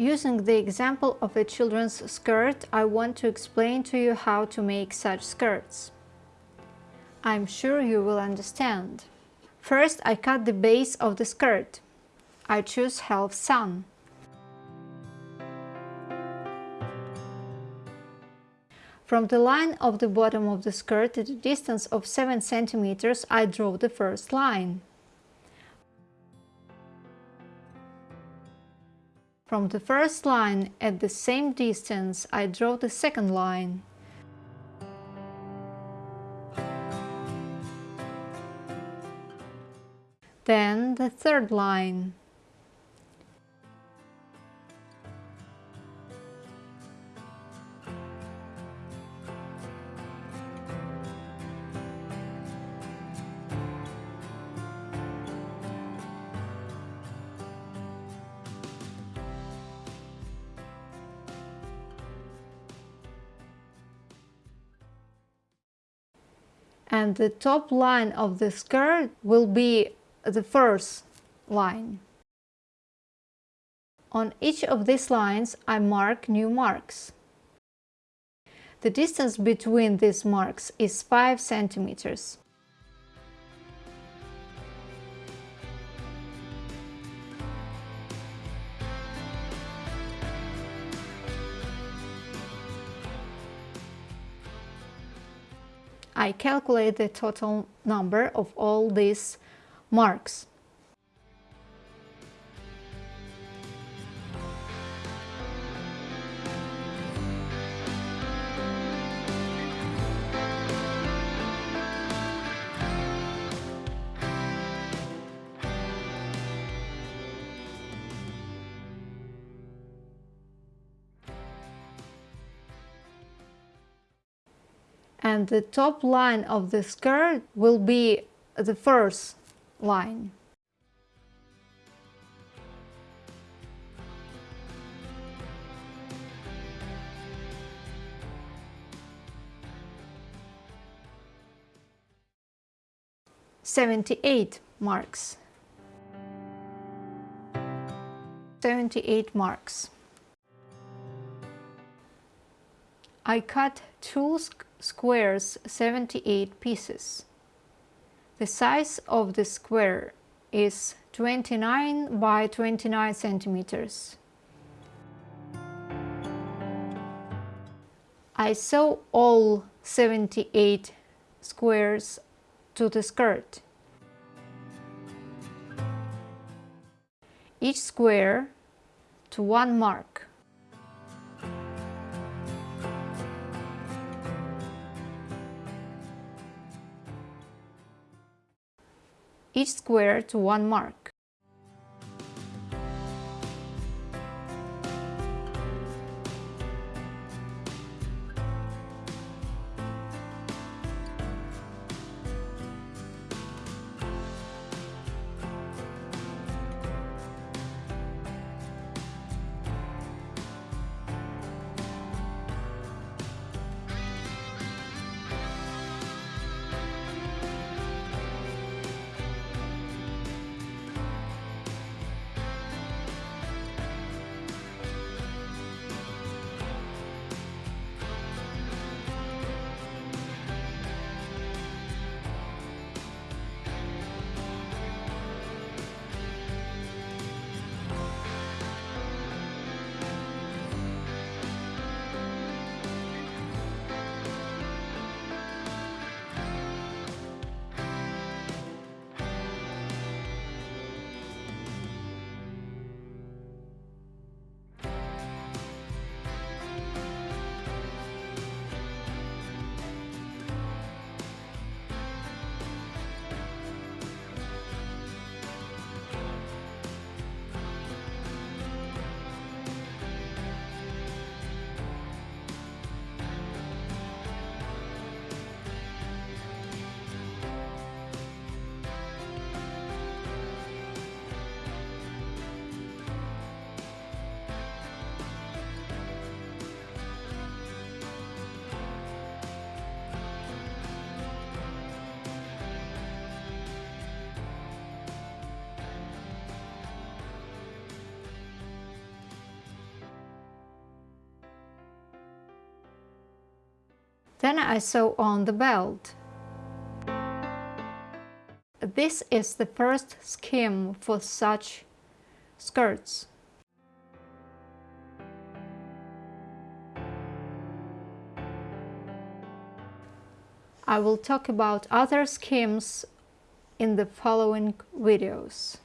Using the example of a children's skirt, I want to explain to you how to make such skirts. I'm sure you will understand. First, I cut the base of the skirt. I choose half sun. From the line of the bottom of the skirt at a distance of 7 cm, I draw the first line. From the first line at the same distance I draw the second line. Then the third line. And the top line of the skirt will be the first line. On each of these lines I mark new marks. The distance between these marks is 5 centimeters. I calculate the total number of all these marks. And the top line of the skirt will be the first line. Seventy-eight marks. Seventy-eight marks. I cut two squares 78 pieces. The size of the square is 29 by 29 centimeters. I sew all 78 squares to the skirt. Each square to one mark. Each square to one mark. Then I sew on the belt. This is the first scheme for such skirts. I will talk about other schemes in the following videos.